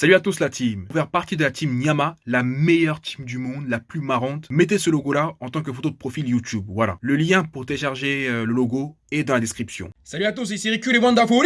Salut à tous la team. Pour faire partie de la team Nyama, la meilleure team du monde, la plus marrante, mettez ce logo là en tant que photo de profil YouTube. Voilà. Le lien pour télécharger euh, le logo est dans la description. Salut à tous, ici Riku les Wonderful.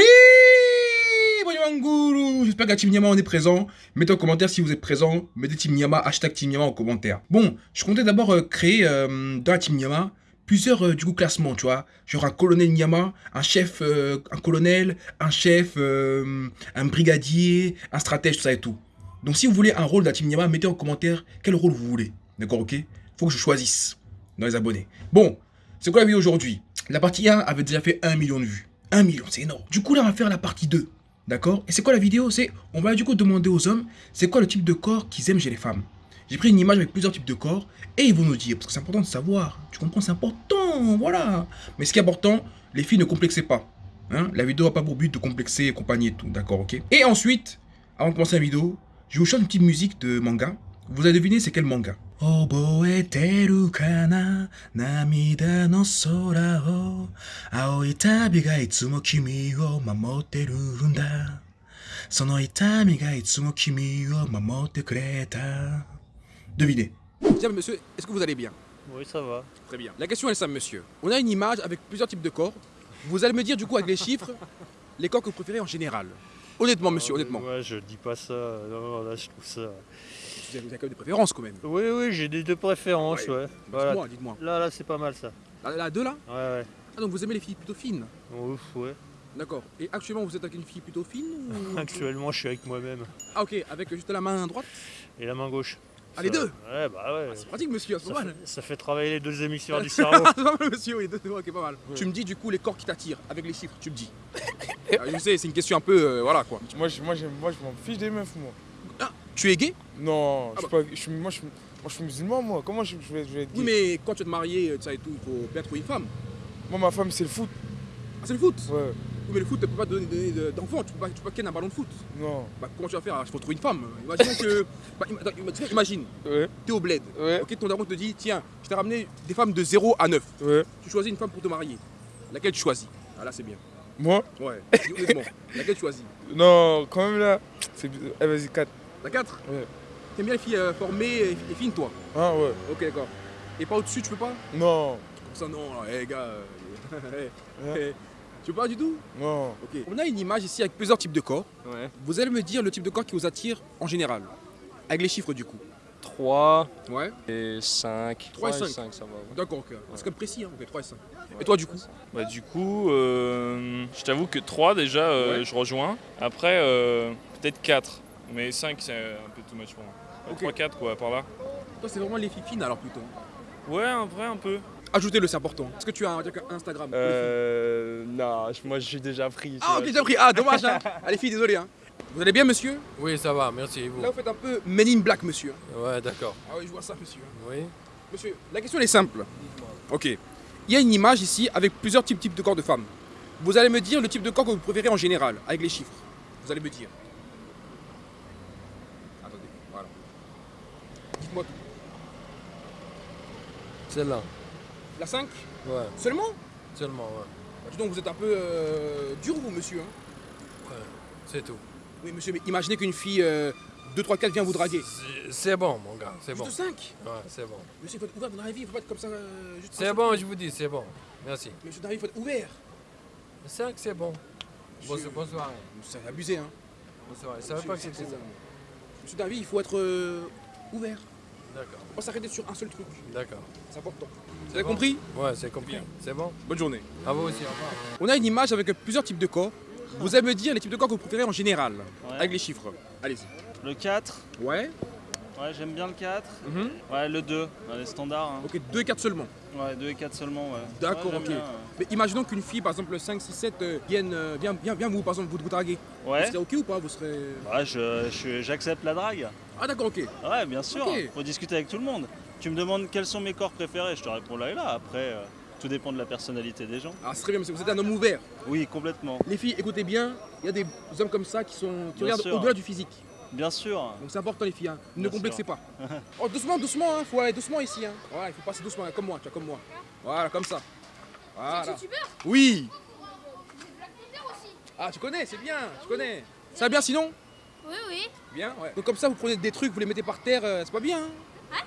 J'espère que la Team Nyama on est présent. Mettez en commentaire si vous êtes présent. Mettez Team Nyama, hashtag Team Nyama en commentaire. Bon, je comptais d'abord euh, créer euh, dans la Team Nyama plusieurs euh, du coup classements, tu vois. Genre un colonel Nyama, un chef, euh, un colonel, un chef, euh, un brigadier, un stratège, tout ça et tout. Donc si vous voulez un rôle la team Nyama, mettez en commentaire quel rôle vous voulez. D'accord, ok? Faut que je choisisse dans les abonnés. Bon, c'est quoi la vidéo aujourd'hui? La partie 1 avait déjà fait 1 million de vues. 1 million, c'est énorme. Du coup là, on va faire la partie 2. D'accord? Et c'est quoi la vidéo? C'est, on va du coup demander aux hommes, c'est quoi le type de corps qu'ils aiment chez les femmes j'ai pris une image avec plusieurs types de corps et ils vont nous dire, parce que c'est important de savoir, tu comprends, c'est important, voilà. Mais ce qui est important, les filles ne complexez pas. Hein la vidéo n'a pas pour but de complexer et compagnie et tout, d'accord, ok Et ensuite, avant de commencer la vidéo, je vous chante une petite musique de manga. Vous allez deviner c'est quel manga? Devinez. Tiens, monsieur, est-ce que vous allez bien? Oui, ça va. Très bien. La question est simple, monsieur. On a une image avec plusieurs types de corps. Vous allez me dire, du coup, avec les chiffres, les corps que vous préférez en général. Honnêtement, monsieur, honnêtement. Ouais, je dis pas ça. Non, là, je trouve ça. Vous avez, vous avez quand même des préférences, quand même. Oui, oui, j'ai des deux préférences, ouais. Voilà. Dites-moi, dites-moi. Là, là, c'est pas mal ça. La deux, là? Ouais, ouais. Ah, donc vous aimez les filles plutôt fines? Ouf, ouais. D'accord. Et actuellement, vous êtes avec une fille plutôt fine ou... Actuellement, je suis avec moi-même. Ah, ok. Avec juste la main droite? Et la main gauche. Ah, les deux Ouais, bah ouais. C'est pratique, monsieur, c'est ça, pas mal. fait, ça fait travailler les deux hémisphères du cerveau. c'est pas mal, monsieur, oui, deux, ok, pas mal. Tu me dis, du coup, les corps qui t'attirent, avec les chiffres, tu me dis. Ah, je sais, c'est une question un peu, euh, voilà, quoi. Moi, je, moi, j'aime- moi, je m'en fiche des meufs, moi. Ah, tu es gay? Non, Ah je suis pas, je suis, moi, je, suis- moi, je suis musulman, moi. Comment je, je vais, je vais être gay? Oui, mais quand tu vas te marier, ça et tout, il faut bien trouver une femme. Moi, ma femme, c'est le foot. Ah, c'est le foot? Ouais, mais le foot, tu peux pas donner, donner de- d'enfant, tu peux pas, tu peux pas ken un ballon de foot. non. Bah, comment tu vas faire Il faut trouver une femme? Que. bah, im- attends, im- imagine, Ouais, t'es au bled. ouais, Ok, ton daron te dit tiens, je t'ai ramené des femmes de 0 à 9. ouais. Tu choisis une femme pour te marier. Laquelle tu choisis? Ah, là, c'est bien. Moi? Ouais, honnêtement. Laquelle tu choisis? Non, quand même, là. C'est. Eh, vas-y, 4. La 4 Ouais. T'aimes bien les filles euh, formées et, et fines, toi? Ah, ouais. Ok, d'accord. Et pas au-dessus, tu peux pas? Non, Comme ça, non, là, eh, gars. euh, eh, Ouais. Tu peux pas du tout non. Ok. On a une image ici avec plusieurs types de corps. Ouais. Vous allez me dire le type de corps qui vous attire en général. Avec les chiffres, du coup. 3 Ouais. et 5. Trois et cinq. ça va. ouais. D'accord, ok. C'est comme précis, hein. Ok, 3 et 5. Et toi, du coup Bah du coup, euh, je t'avoue que 3 déjà, euh, Ouais. je rejoins. Après, euh, peut-être 4. Mais 5, c'est un peu too much pour moi. Ok. 3-4 quoi, par là. Toi, c'est vraiment les filles fines, alors plutôt. Ouais, un vrai un peu. Ajoutez-le, c'est important. Est-ce que tu as un, Instagram Euh. Non, moi je suis déjà pris. Ah, ok, déjà pris. Ah, dommage, hein. Allez, filles, désolé, hein. Vous allez bien, monsieur? Oui, ça va, merci. vous? Là, vous faites un peu Men in Black, monsieur. Ouais, d'accord. Ah oui, je vois ça, monsieur. Oui. Monsieur, la question elle est simple. Ok. Il y a une image ici avec plusieurs types, types de corps de femmes. Vous allez me dire le type de corps que vous préférez en général, avec les chiffres. Vous allez me dire. Attendez, voilà. Dites-moi tout. Celle-là. La 5 Ouais, Seulement seulement, ouais. Bah, dis donc, vous êtes un peu euh, dur, vous, monsieur. hein. Ouais, C'est tout. oui, monsieur, mais imaginez qu'une fille euh, 2, 3, 4 vient vous draguer. C'est- bon, mon gars, c'est bon. Juste 5 Ouais, c'est bon. Monsieur, il faut être ouvert dans la vie, il faut pas être comme ça. euh, C'est bon, je vous dis, c'est bon. Merci. Monsieur, vie, il faut être ouvert. 5, c'est bon. Monsieur, Bonsoir. bonsoir. C'est abusé, hein. Bonsoir. Je savais Monsieur, pas que c'était ça. Monsieur, vie, il faut être euh, ouvert. D'accord, Faut pas s'arrêter sur un seul truc. d'accord. C'est important. Vous C'est avez bon. compris Ouais, c'est compris. C'est bon Bonne journée. À vous aussi, au revoir. On a une image avec plusieurs types de corps. Vous allez me dire les types de corps que vous préférez en général, Ouais. avec les chiffres. Allez-y. Le 4. Ouais. Ouais, j'aime bien le 4. Mhm. Ouais, le 2. Dans les standards. hein. Ok, 2 et 4 seulement. Ouais, 2 et 4 seulement, ouais. D'accord, Ouais, ok. bien, Mais imaginons qu'une fille, par exemple, 5, 6, 7, euh, vienne, euh, vienne, vienne, vienne vous, par exemple, vous, vous draguer. Ouais. Vous serez ok ou pas Vous serez. Ouais, je- je- j'accepte la drague. Ah, d'accord, ok. Ouais, bien sûr. Faut discuter avec tout le monde. Tu me demandes quels sont mes corps préférés, je te réponds là et là. Après, euh, tout dépend de la personnalité des gens. Ah, ce serait bien, parce que vous êtes un homme ouvert. Oui, complètement. Les filles, écoutez bien, il y a des hommes comme ça qui, sont, qui Bien regardent au-delà du physique. Bien sûr. Donc c'est important, les filles. hein. Ne Bien complexez sûr. pas. Oh, doucement, doucement, hein. Faut aller doucement ici. Hein. Voilà, il faut passer doucement, comme moi, tu vois, comme moi. Voilà, comme ça. Voilà. Oui. Ah, tu connais, c'est bien, tu connais. Ça va bien sinon? Oui, oui. Bien, ouais. Donc comme ça, vous prenez des trucs, vous les mettez par terre, euh, c'est pas bien. Hein Hein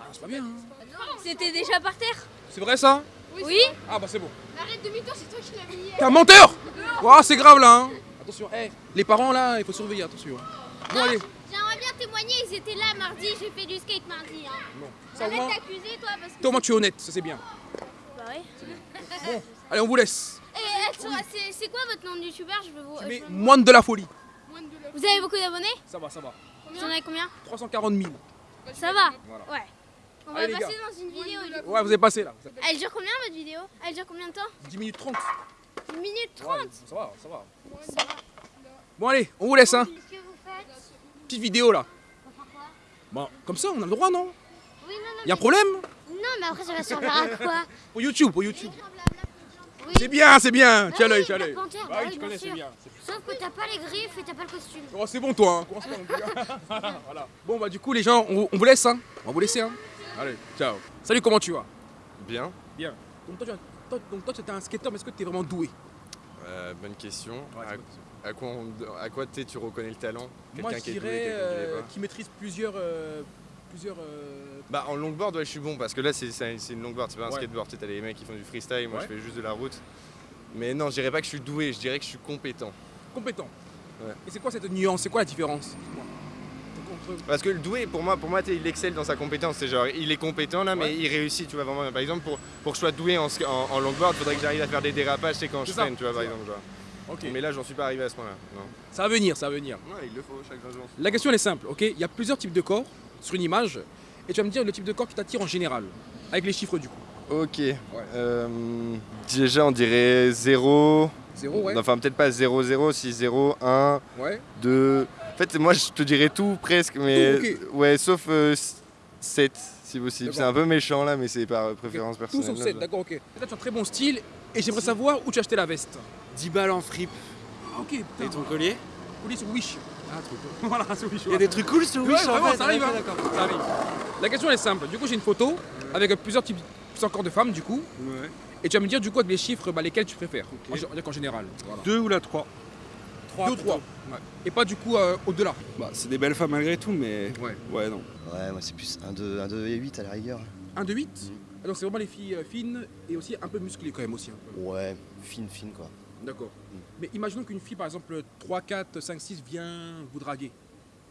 Ah, c'est pas bien. hein. C'était déjà par terre C'est vrai ça? Oui. Ah bah c'est bon. Arrête demi-tour, c'est toi qui l'as mis. T'es un menteur Ouah, c'est grave là hein Attention, eh, les parents là, il faut surveiller, attention. Bon allez, J'aimerais bien témoigner, ils étaient là mardi, j'ai fait du skate mardi. Hein. bon. Ça Arrête moins, d'accuser toi parce que. toi, au moins tu es honnête, ça c'est bien. Bah ouais. Allez, on vous laisse. Et attends, c'est- quoi votre nom de youtubeur? Je veux vous. Je veux- moine de la folie. Vous avez beaucoup d'abonnés Ça va, ça va. Vous en avez combien 340 000. Ça va Voilà. Ouais. On va Allez, passer dans une vidéo. du. Ouais, vous êtes passé là. Elle dure combien votre vidéo Elle dure combien de temps 10 minutes 30. 1 minute Ouais, 30 ça va, ça va. Bon allez, on vous laisse hein. Qu'est-ce que vous faites Petite vidéo là. Bon, comme ça, on a le droit, non Oui, non, non. Y a un problème Non, mais après ça va servir à quoi Pour YouTube, pour YouTube. Oui. C'est bien, c'est bien. Ah Tu as oui, l'œil, tu as l'œil. Bah bah oui, connais, c'est bien. Sauf que t'as pas les griffes et t'as pas le costume. Oh, c'est bon toi, hein. Commence pas non plus, voilà. Bon bah du coup les gens, on, on vous laisse hein. On va vous laisser hein. Allez, ciao. Salut, comment tu vas? Bien. Bien. Donc toi, tu, toi, donc, un skateur, mais est-ce que tu es vraiment doué? Euh, bonne question. Ouais, à, à quoi, on- à quoi tu sais, tu reconnais le talent? Moi Quelqu'un je qui est doué, dirais quelqu'un qui euh, pas qui maîtrise plusieurs... euh, plusieurs euh, Bah en longboard ouais je suis bon parce que là c'est une longboard, c'est pas un Ouais. skateboard, t'as les mecs qui font du freestyle, moi Ouais. je fais juste de la route. Mais non je dirais pas que je suis doué, je dirais que je suis compétent. compétents. Ouais. Et c'est quoi cette nuance? C'est quoi la différence? Parce que le doué pour moi, pour moi il excelle dans sa compétence, c'est genre il est compétent là mais Ouais. il réussit tu vois vraiment. Par exemple pour, pour que je sois doué en, sk- en, en longboard, faudrait que j'arrive à faire des dérapages c'est quand je freine tu vois par exemple. Mais là j'en suis pas arrivé à ce point là. Non. Ça va venir, ça va venir. Ouais il le faut chaque jour. La question elle est simple, ok? Il y a plusieurs types de corps sur une image. Et tu vas me dire le type de corps qui t'attire en général. Avec les chiffres du coup. Ok. Euh, déjà on dirait 0. Zéro, ouais. Enfin peut-être pas 0, 0, si 0, 1, Ouais. 2. En fait moi je te dirais tout presque, mais Tout, ouais sauf 7 si possible. C'est un peu méchant là mais c'est par euh, préférence Tout personnelle. sauf là, 7, je- d'accord, ok. Là, tu as un très bon style. Et j'aimerais savoir où tu as acheté la veste. 10 balles en fripe. Ah, ok, putain. Et ton collier? Collier sur Wish. Ah, truc. voilà, sur Wish. Il y a des trucs cool sur Ouais, Wish en vraiment, fait. ça arrive, Ouais, hein. Ça arrive. La question elle est simple. Du coup, j'ai une photo avec plusieurs types, plusieurs corps de femmes, du coup. Ouais. Et tu vas me dire, du coup, avec les chiffres, bah, lesquels tu préfères. Ok. En, gé- en général. Voilà. Deux ou la 3 Deux ou trois. Et pas du coup euh, au-delà. Bah, c'est des belles femmes malgré tout, mais. Ouais. Ouais, non. Ouais, moi c'est plus 1, 2, 1, 2 et 8 à la rigueur. 1 de 8 Ah, Donc c'est vraiment les filles euh, fines et aussi un peu musclées quand même aussi. un peu. Ouais, fine, fine quoi. D'accord. Mais imaginons qu'une fille, par exemple, 3, 4, 5, 6 vient vous draguer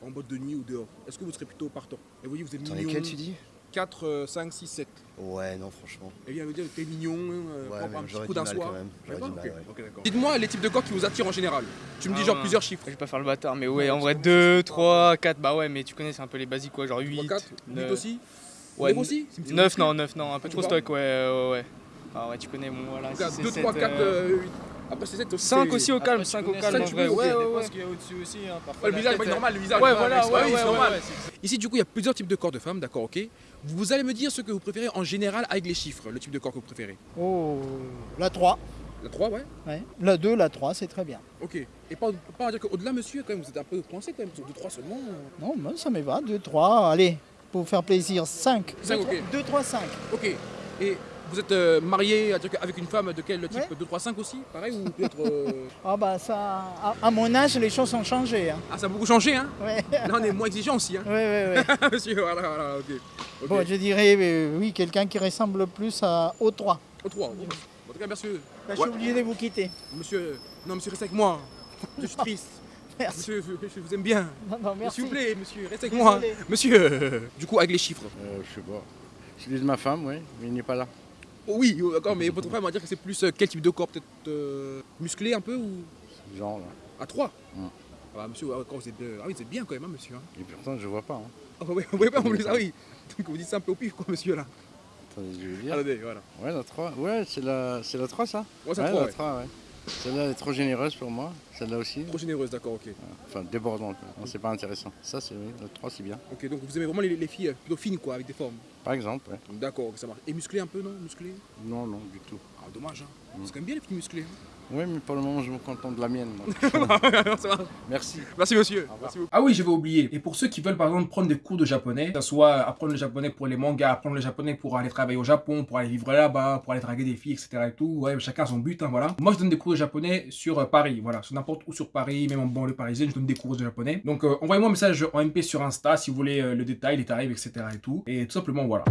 en boîte de nuit ou dehors. Est-ce que vous serez plutôt partant? Et vous dites, vous êtes mignon. lesquels tu dis? 4, 5, 6, 7. Ouais, non, franchement. Elle vient me dire, t'es mignon, euh, Ouais, un petit j'aurais coup du d'un mal soir. quand même. J'aurais Ouais, du ok. mal, ouais. Ok, d'accord. Dites-moi les types de corps qui vous attirent en général. Tu me dis Ah, genre ouais. plusieurs chiffres. Je vais pas faire le bâtard, mais ouais, en vrai 2, 3, 4, bah ouais, mais tu connais, c'est un peu les basiques quoi, genre 8. 4, 8 neuf. aussi Ouais, Neuf aussi C'est une petite 9, musclée. non, 9, non, un peu trop stock, ouais, ouais, ouais. Ah ouais, tu connais, bon voilà. Donc, si c'est 2, sept, 3, 4, euh, 8. Après, c'est 7 aussi. 5 c'est- aussi au calme, 5 au calme ouais, ouais, ouais. qu'il y a au-dessus aussi. Hein, le visage, pas normal, le visage. Ouais, voilà, ouais, c'est normal. c'est- Ici, du coup, il y a plusieurs types de corps de femmes, d'accord, ok Vous allez me dire ce que vous préférez en général avec les chiffres, le type de corps que vous préférez. Oh, la 3. La 3, ouais Ouais. La 2, la 3, c'est très bien. Ok. Et pas, pas dire qu'au-delà, monsieur, quand même, vous êtes un peu coincé quand même, sur 2, 3 seulement. Non, moi, ça me va. 2, 3, allez, pour faire plaisir, 5. Cinq, ok. 2, 3, 5. Ok. Et vous êtes euh, marié avec une femme de quel type? Ouais. 2, 3, 5 aussi Pareil ou peut-être. euh, Ah bah ça, à, à mon âge, les choses ont changé. Hein. Ah, ça a beaucoup changé, hein? Ouais. Là, on est moins exigeant aussi, hein Ouais, ouais, ouais. Monsieur, voilà, voilà, ok. Ok. Bon, je dirais, euh, oui, quelqu'un qui ressemble plus à, au 3. Au 3. En tout cas, monsieur. Bah, J'ai oublié de vous quitter. Monsieur. Non, monsieur, restez avec moi. Je suis triste. Merci. Monsieur, je, je vous aime bien. Non, non, merci. S'il vous plaît, monsieur, restez avec moi. Monsieur. Du coup, avec les chiffres. Euh, je sais pas. Je dis de ma femme, oui, mais il n'est pas là. Oui, oh, d'accord, mais votre femme va dire que c'est plus euh, quel type de corps Peut-être euh, musclé un peu ou? Genre là. À 3 Mm. Ah bah, monsieur, quand vous êtes, euh, ah oui, êtes bien quand même, hein, monsieur. hein. Et pourtant, je vois pas. Hein. Ah bah, oui, vous voyez pas en plus, ah oui. Donc vous dites ça un peu au pif, quoi, monsieur, là. Attendez, je vais dire. Attendez, voilà. Ouais, la 3. Ouais, c'est la, c'est la 3, ça? Ouais, c'est la 3, la ouais. 3, ouais. Celle-là elle est trop généreuse pour moi. Celle-là aussi. Trop généreuse, d'accord, ok. Enfin, débordante. quoi. C'est pas intéressant. Ça, c'est oui, la 3, c'est bien. Ok, donc vous aimez vraiment les, les filles euh, plutôt fines, quoi, avec des formes. Par exemple, ouais. D'accord, ok, ça marche. Et musclé un peu, non Musclé? Non, non, du tout. Ah, dommage, hein. Mm. C'est quand même bien les filles musclées. hein. Oui, mais pour le moment, je me contente de la mienne. Merci. Merci monsieur. Merci. Ah oui, j'avais oublié. Et pour ceux qui veulent par exemple prendre des cours de japonais, que ce soit apprendre le japonais pour les mangas, apprendre le japonais pour aller travailler au Japon, pour aller vivre là-bas, pour aller draguer des filles, etc. et tout, ouais, chacun a son but, hein, voilà. Moi, je donne des cours de japonais sur euh, Paris, voilà, sur n'importe où sur Paris, même en banlieue parisienne, je donne des cours de japonais. Donc euh, envoyez-moi un message en MP sur Insta si vous voulez euh, le détail, les tarifs, etc. et tout. Et tout simplement, voilà.